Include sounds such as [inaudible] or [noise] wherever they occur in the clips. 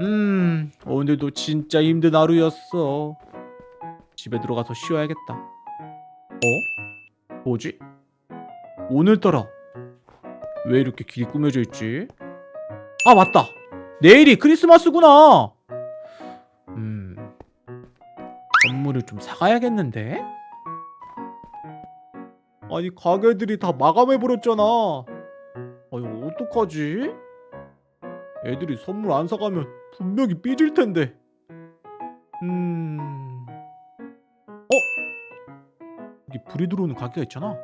음, 오늘도 진짜 힘든 하루였어. 집에 들어가서 쉬어야겠다. 어? 뭐지? 오늘따라 왜 이렇게 길이 꾸며져 있지? 아, 맞다. 내일이 크리스마스구나. 음, 선물을 좀 사가야겠는데? 아니, 가게들이 다 마감해버렸잖아. 아니, 어떡하지? 애들이 선물 안 사가면 분명히 삐질 텐데. 음. 어? 여기 불이 들어오는 가게가 있잖아.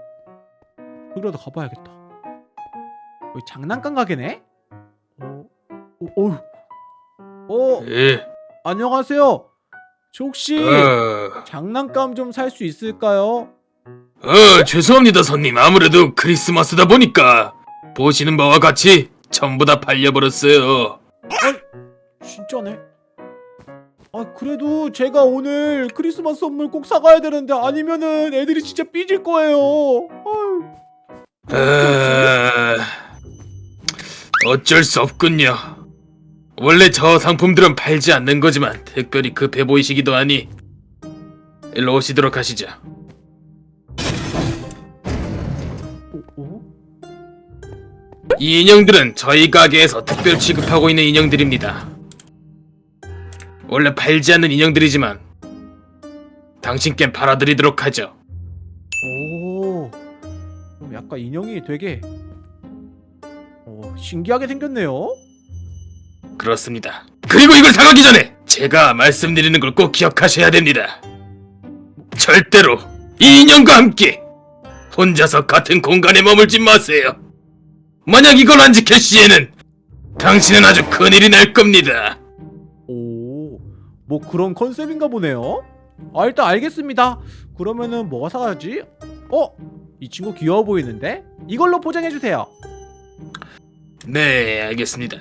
여기라도 가봐야겠다. 여기 장난감 가게네? 어? 어? 어? 어? 예. 안녕하세요. 저 혹시 어, 장난감 좀 살 수 있을까요? 어, 죄송합니다, 손님. 아무래도 크리스마스다 보니까 보시는 바와 같이 전부 다 팔려버렸어요. 진짜네. 아 그래도 제가 오늘 크리스마스 선물 꼭 사가야 되는데 아니면은 애들이 진짜 삐질 거예요. 어, 어쩔 수 없군요. 원래 저 상품들은 팔지 않는 거지만 특별히 급해 보이시기도 하니 일로 오시도록 하시죠. 이 인형들은 저희 가게에서 특별 취급하고 있는 인형들입니다. 원래 팔지 않는 인형들이지만 당신께 팔아드리도록 하죠. 오. 그럼 약간 인형이 되게 어, 신기하게 생겼네요. 그렇습니다. 그리고 이걸 사가기 전에 제가 말씀드리는 걸 꼭 기억하셔야 됩니다. 절대로 이 인형과 함께 혼자서 같은 공간에 머물지 마세요. 만약 이걸 안 지킬 시에는 당신은 아주 큰일이 날 겁니다. 오. 뭐 그런 컨셉인가 보네요. 아 일단 알겠습니다. 그러면은 뭐가 사야지? 어? 이 친구 귀여워 보이는데? 이걸로 포장해 주세요. 네, 알겠습니다.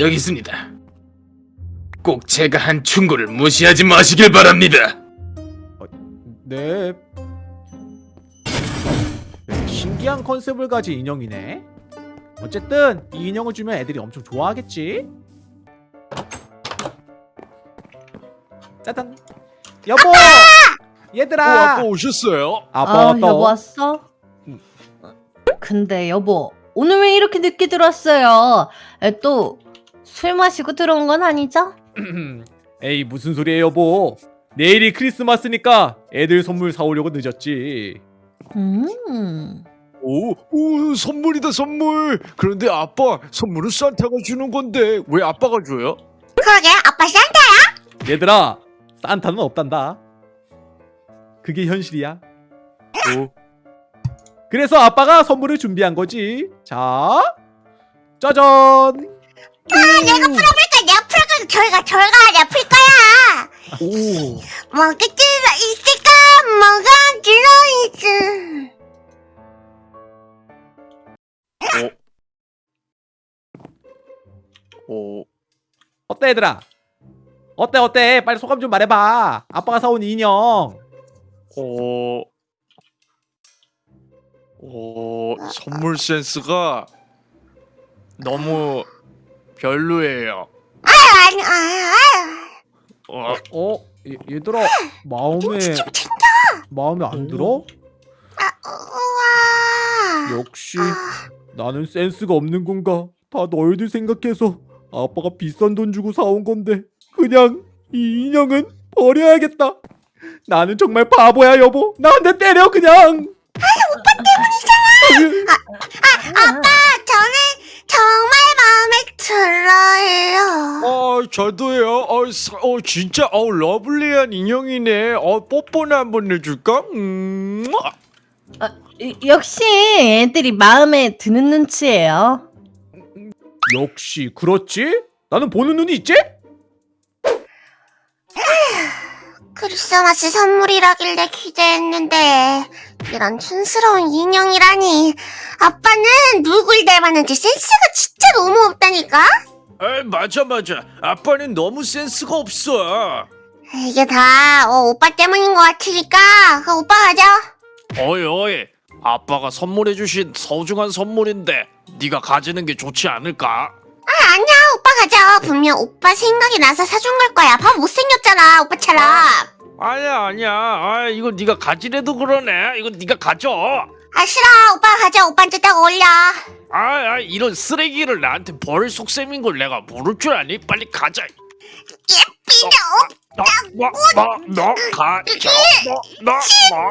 여기 있습니다. 꼭 제가 한 충고를 무시하지 마시길 바랍니다. 네. 네, 신기한 컨셉을 가진 인형이네. 어쨌든 이 인형을 주면 애들이 엄청 좋아하겠지. 짜잔. 여보. [laughs] 얘들아. 어, 아빠 오셨어요? 아빠 아. 여보 왔어? 근데 여보, 오늘 왜 이렇게 늦게 들어왔어요? 또 술 마시고 들어온 건 아니죠? [clears throat] 에이 무슨 소리예요 여보. 내일이 크리스마스니까 애들 선물 사오려고 늦었지. 음. 오, 오, 선물이다 선물. 그런데 아빠 선물은 산타가 주는 건데 왜 아빠가 줘요? 그러게 아빠 산타 얘들아 산타는 없단다. 그게 현실이야. 오, 그래서 아빠가 선물을 준비한 거지. 자, 짜잔. 내가 풀어볼까 내가 풀어볼까 저희가 저희가 내가 풀 거야 오, 뭐가 들어있을까 뭐가 들어있을 오, 어때 얘들아? 어때 어때? 빨리 소감 좀 말해봐. 아빠가 사온 인형. 오, 오, 선물 센스가 너무 별로예요. 어, 어, 얘, 얘들아 마음에 마음에 안 들어? 아, 역시 나는 센스가 없는 건가? 다 너희들 생각해서 아빠가 비싼 돈 주고 사온 건데 그냥 이 인형은 버려야겠다. 나는 정말 바보야 여보. 나한테 때려 그냥. 아빠 저는 정말 마음에 들어요 어, 저도요. 어, 사- 어, 진짜 어 러블리한 인형이네. 어, 뽀뽀나 한번 해줄까? 음, 이- 역시 애들이 마음에 드는 눈치예요. 역시 그렇지? 나는 보는 눈이 있지? 크리스마스 선물이라길래 기대했는데 이런 촌스러운 인형이라니 아빠는 누굴 닮았는지 센스가 진짜 너무 없다니까 에, 맞아 맞아. 아빠는 너무 센스가 없어. 이게 다 어, 오빠 때문인 것 같으니까 그 오빠 가자 어이 어이. 아빠가 선물해주신 소중한 선물인데 네가 가지는 게 좋지 않을까? 아 아니야. 오빠 가져 분명 오빠 생각이 나서 사준 걸 거야. 봐 못생겼잖아 오빠처럼 아니야 아니야. 아 이거 네가 가지래도 그러네. 이거 네가 가져. 아 싫어. 오빠 가져. 오빠한테 딱 어울려. 아, 아 이런 쓰레기를 나한테 버릴 속셈인 걸 내가 모를 줄 아니? 빨리 가자. 예삐도 너너너 가져 너너너.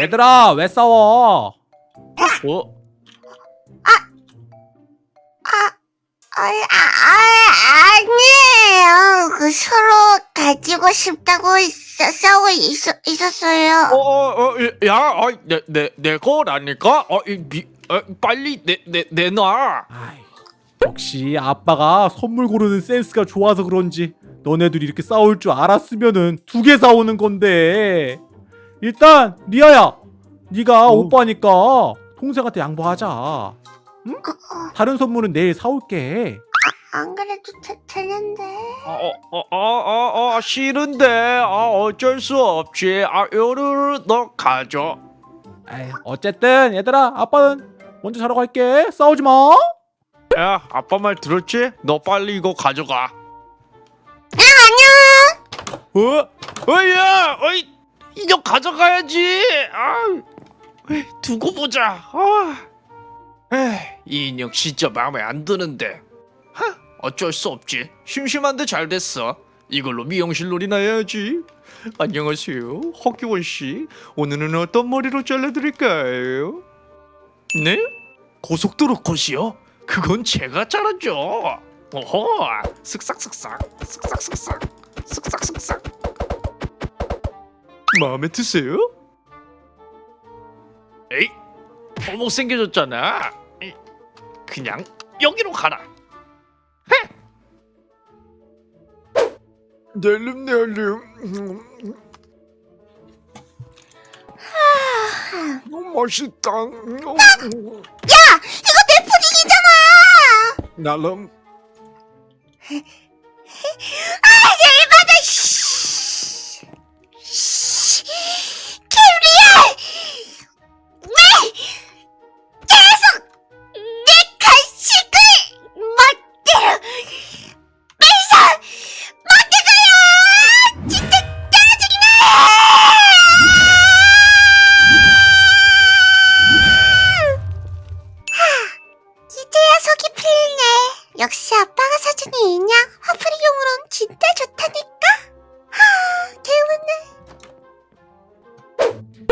얘들아 왜 싸워? 어? 아, 아, 아니에요. 그 서로 가지고 싶다고 있- 싸우고 있, 있었어요. 어어 야 어, 내, 내, 내 거라니까? 어, 이, 미, 어, 빨리 내, 내, 내놔 아이, 역시 아빠가 선물 고르는 센스가 좋아서 그런지 너네들이 이렇게 싸울 줄 알았으면은 두 개 사오는 건데 일단 리아야 네가 어. 오빠니까 동생한테 양보하자. 응? 다른 선물은 내일 사올게. 안 그래도 되, 되는데. 어, 어 어 어 어 어, 싫은데. 아 어쩔 수 없지. 아 요르르 너 가져. 에이, 어쨌든 얘들아 아빠는 먼저 자러 갈게. 싸우지 마. 야 아빠 말 들었지? 너 빨리 이거 가져가. 안녕. 어? 어야! 어이 이거 가져가야지. 아 두고 보자 아. 이 인형 진짜 마음에 안 드는데 하, 어쩔 수 없지 심심한데 잘 됐어 이걸로 미용실 놀이나 해야지 안녕하세요 허기원 씨 오늘은 어떤 머리로 잘라드릴까요? 네? 고속도로 컷이요? 그건 제가 자르죠 어허 쓱싹쓱싹 쓱싹쓱싹 쓱싹쓱싹 마음에 드세요? 에이 더 못생겨졌잖아. 에이, 그냥 여기로 가라. 헤! 낼름 낼름. 너무 맛있다. 야, 이거 내 푸딩이잖아. 날름 [laughs]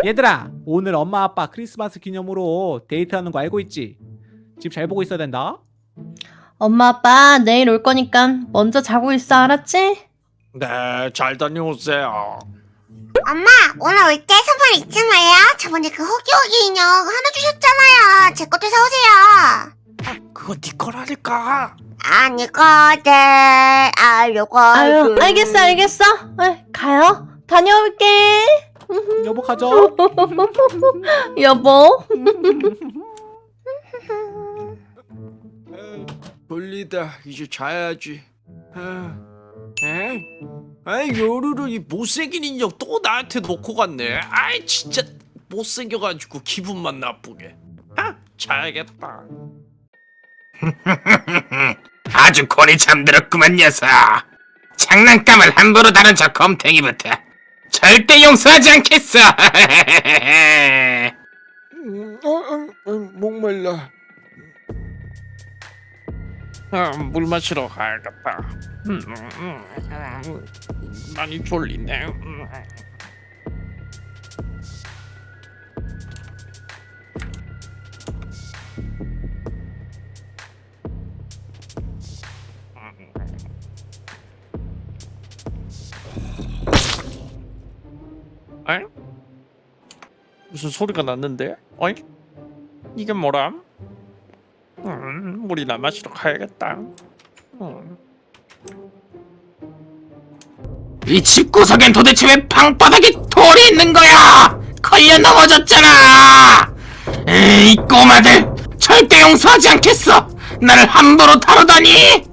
얘들아 오늘 엄마 아빠 크리스마스 기념으로 데이트하는 거 알고 있지? 집 잘 보고 있어야 된다 엄마 아빠 내일 올 거니까 먼저 자고 있어 알았지? 네 잘 다녀오세요 엄마, 오늘 올 때 선물 잊지 마요. 저번에 그 호기호기 인형 하나 주셨잖아요. 제 것도 사오세요. 그거 네 거라니까 아니거든. 아, 요거. 아유 알겠어 알겠어 에이, 가요 다녀올게 여보 가자. [laughs] 여보? 졸리다. 이제 자야지. 에? 아이 요루루 이 못생긴 인형 또 나한테 놓고 갔네. 아이 진짜 못생겨가지고 기분만 나쁘게. 아 자야겠다. [laughs] 아주 곤이 잠들었구만 녀석. 장난감을 함부로 다룬 저 검탱이부터 절대 용서하지 않겠어. 음, 어, 어, 어, 목말라 아, 물 마시러 가야겠다 음, 음, 음, 많이 졸리네 음. 무슨 소리가 났는데? 어이? 이게 뭐람? 음, 물이나 마시러 가야겠다. 음. 이 집구석엔 도대체 왜 방바닥에 돌이 있는 거야? 걸려 넘어졌잖아. 에이 꼬마들 절대 용서하지 않겠어. 나를 함부로 다루다니.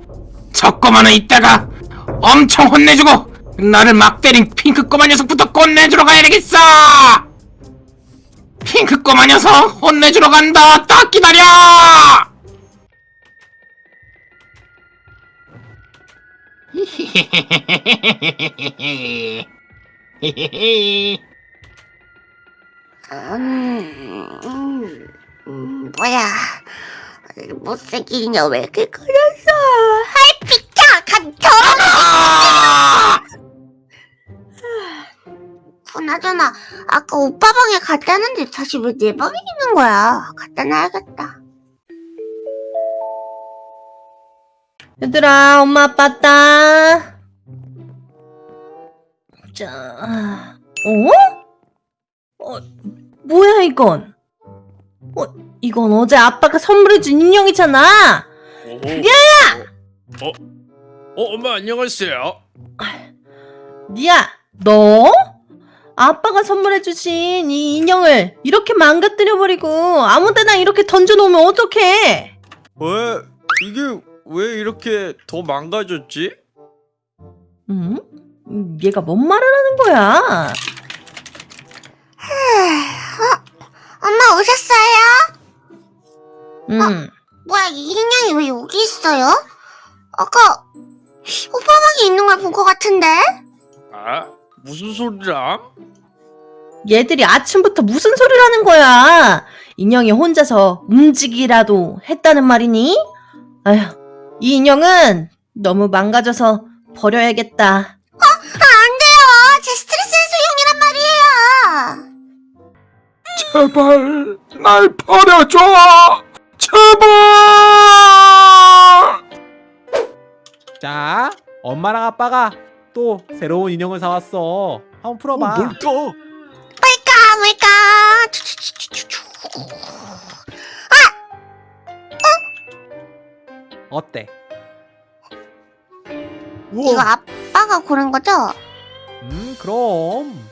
저 꼬마는 이따가 엄청 혼내주고 나를 막 때린 핑크 꼬마 녀석부터 꽃내주러 가야 되겠어. 핑크 꼬마 녀석 혼내주러 간다 딱 기다려 음, 음, 음, 뭐야. 못생긴 인형 왜 이렇게 그렸어? 하이! 가, 저! 그나저나, 아까 오빠 방에 갖다 놨는데 다시 왜 내 방에 있는 거야? 갖다 놔야겠다. 얘들아, 엄마 아빠 왔다. 자, 어? 어, 뭐야 이건? 어, 이건 어제 아빠가 선물해준 인형이잖아. 미아야! 어? 어 엄마 안녕하세요. 니야, 너? 아빠가 선물해주신 이 인형을 이렇게 망가뜨려버리고 아무데나 이렇게 던져놓으면 어떡해? 왜 이게 왜 이렇게 더 망가졌지? 응? 음, 얘가 뭔 말을 하는 거야? 엄마 오셨어요? 응. 뭐야, 이 인형이 왜 여기 있어요? 아까 오빠 방에 있는 걸 본 것 같은데? 아 무슨 소리람? 얘들이 아침부터 무슨 소리를 하는 거야? 인형이 혼자서 움직이라도 했다는 말이니? 아휴, 이 인형은 너무 망가져서 버려야겠다. 아, 안 돼요! 제 스트레스 해소용이란 말이에요! 제발 날 버려줘 제발 자, 엄마랑 아빠가 또 새로운 인형을 사왔어. 한번 풀어봐. 뭘까? 뭘까, 뭘까? 추추추추추추. 어때? 이거 아빠가 고른 거죠? 음, 그럼.